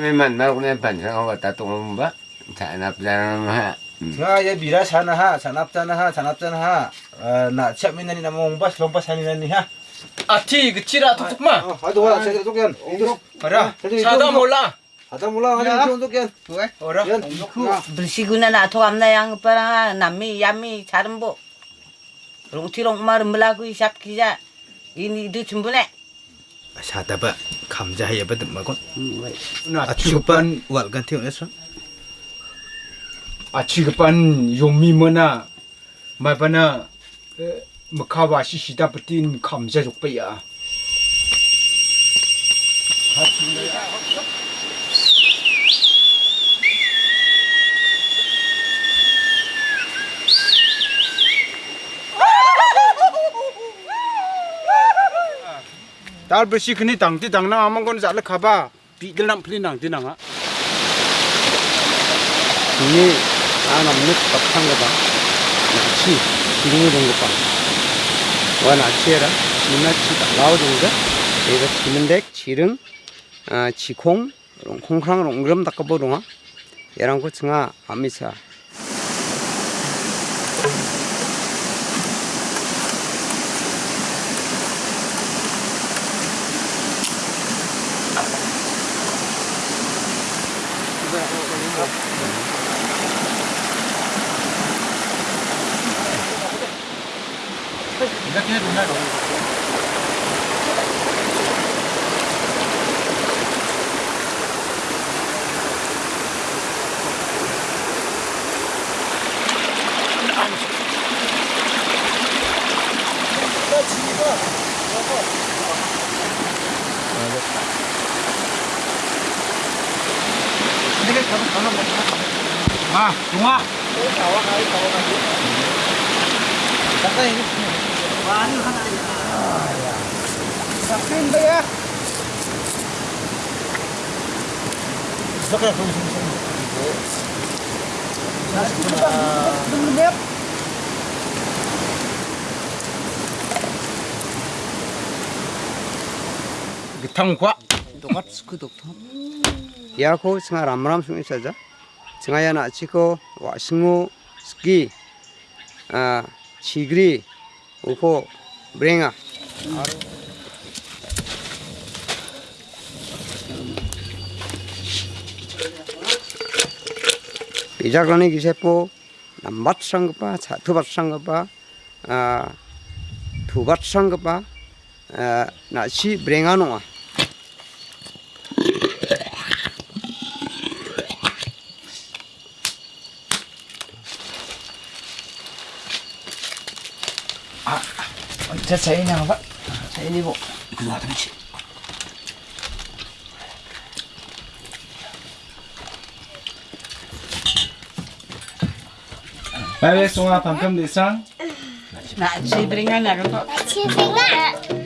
May man na kung pansa ko tatong ba? Sa anap na naman. nga ya bira sana ha sanap sana ha sanap sana ha na siap minani na mong bas lompas hani nani ha 아티 그 찌라 톡톡마 oh aduh wala saya tuk yan para 사다 몰라 ada mula ngani tuk yan 어라 yan 불시구나 나토 암나 양 빠라 남미 야미 자른 보 롱티롱 마른 물라구 샵 기자 이니도 준비네 kamja ya bad magon achupan wal gan thiu nesra 아치그반 요미머나 마바나 makawashi shida patin kamja jokpaya tang ti tang na amang kon jala khaba pi dil nam pli nang ti nang a ini anak mus patang ko ba? Nachi, siringi dong ko pa. Wa nachi era, china chi ta lao dong ga. Ega chimendek, chiring, chikhong, rong khongkrang rong gram tak bo dong a. Yarang ko tsinga amisa. 아 동아 탕과 Ya ko tsinga ram ram sungi saja. Tsinga ya na chi ko wa singu ski chigri uko brenga. 비자간이 기세포 남밭 상급바 두밭 상급바 두밭 상급바 나시 브랭아노아 자 자이 나가 자 이리 보 빨리 송아 방금 대상 나 지브링아 나가 Chia sinh ạ